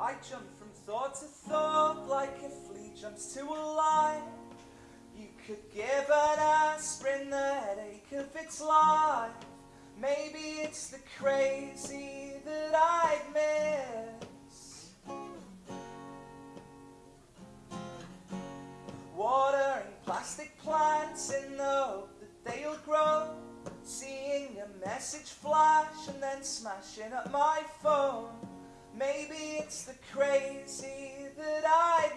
I jump from thought to thought like a flea jumps to a line. You could give an aspirin the headache of its life. Maybe it's the crazy that I miss. Watering plastic plants in the hope that they'll grow. Seeing a message flash and then smashing up my phone. Maybe it's the crazy that I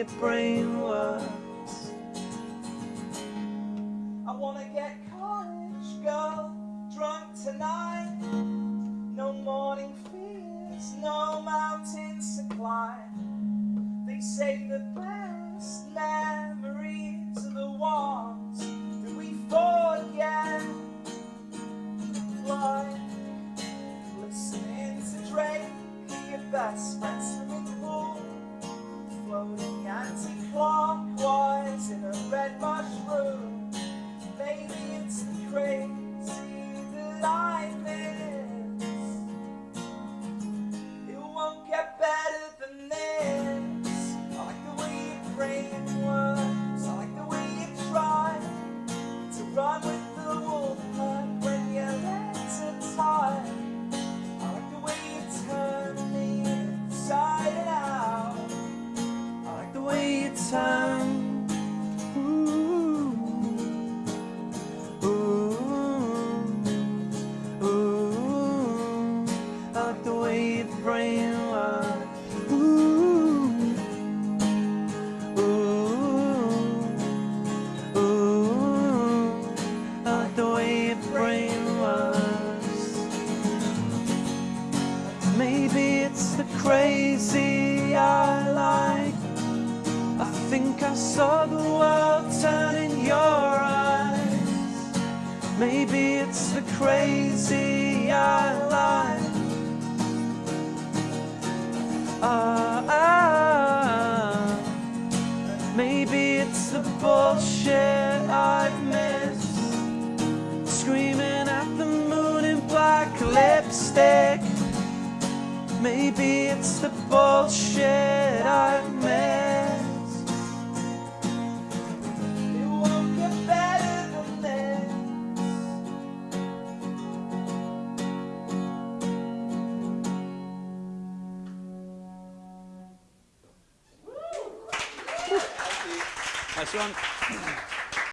your brain works. I wanna get college girl drunk tonight. No morning fears, no mountains to climb. They say the best memories are the ones that we forget. Like listening to Drake, your best friend way your it's the crazy I like. I think I saw the world turn in your eyes. Maybe it's the crazy I like. Ah, ah. maybe it's the bullshit I've missed. Screaming at the moon in black lipstick. Maybe it's the bullshit I've missed. It won't get better than this. Nice one.